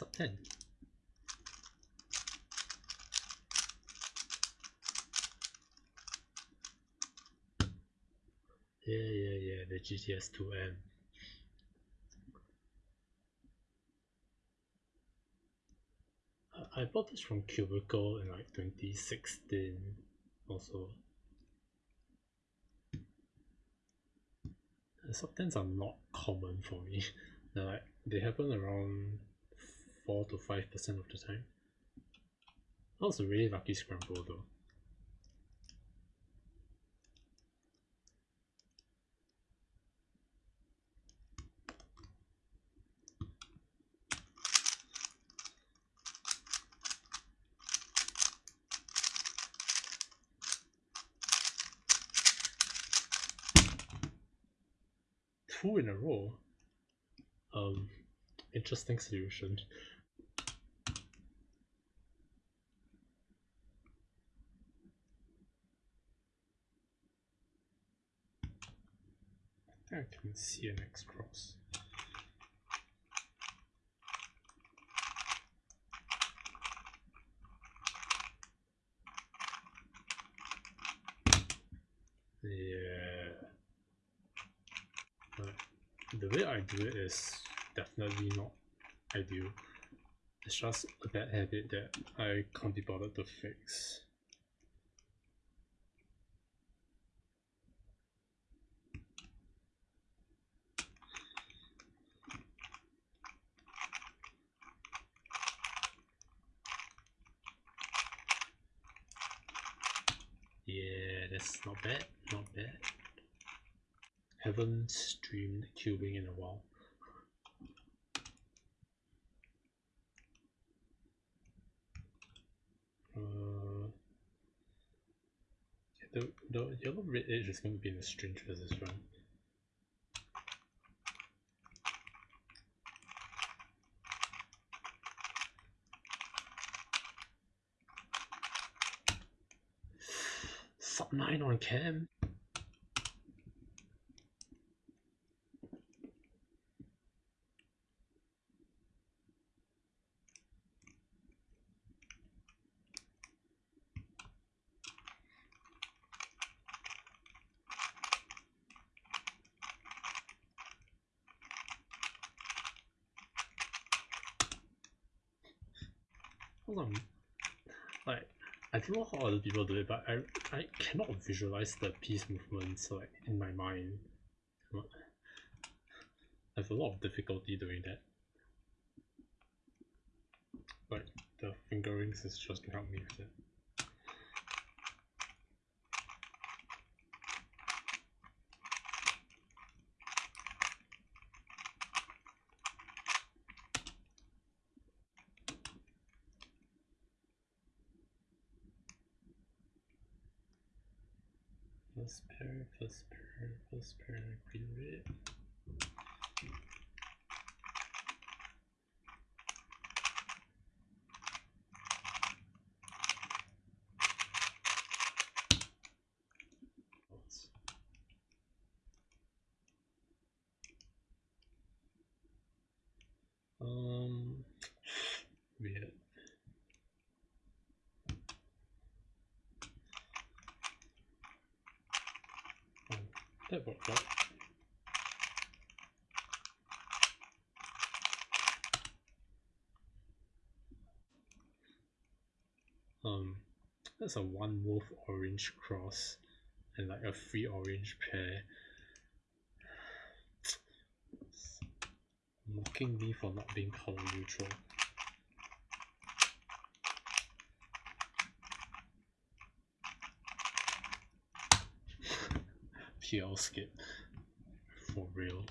Sub 10. Yeah, yeah, yeah, the GTS 2M. I bought this from Cubicle in like 2016 also. The Sub 10s are not common for me. Like they happen around 4 to 5% of the time. That was a really lucky scramble though. two in a row. Um, interesting solution. I can see an X cross. Yeah. But the way I do it is definitely not ideal. It's just a bad habit that I can't be bothered to fix. Yeah, that's not bad, not bad haven't streamed cubing in a while. Uh, the, the yellow red edge is going to be in a strange position. Sub 9 on cam. Hold on. Like, I don't know how other people do it, but I I cannot visualize the piece movements like in my mind. I have a lot of difficulty doing that. Like the fingerings is just to help me with it. Plus pair plus pair plus pair green red. Um, weird. That worked out. Um, that's a one wolf orange cross and like a free orange pair. Mocking me for not being color neutral. PL skip for real.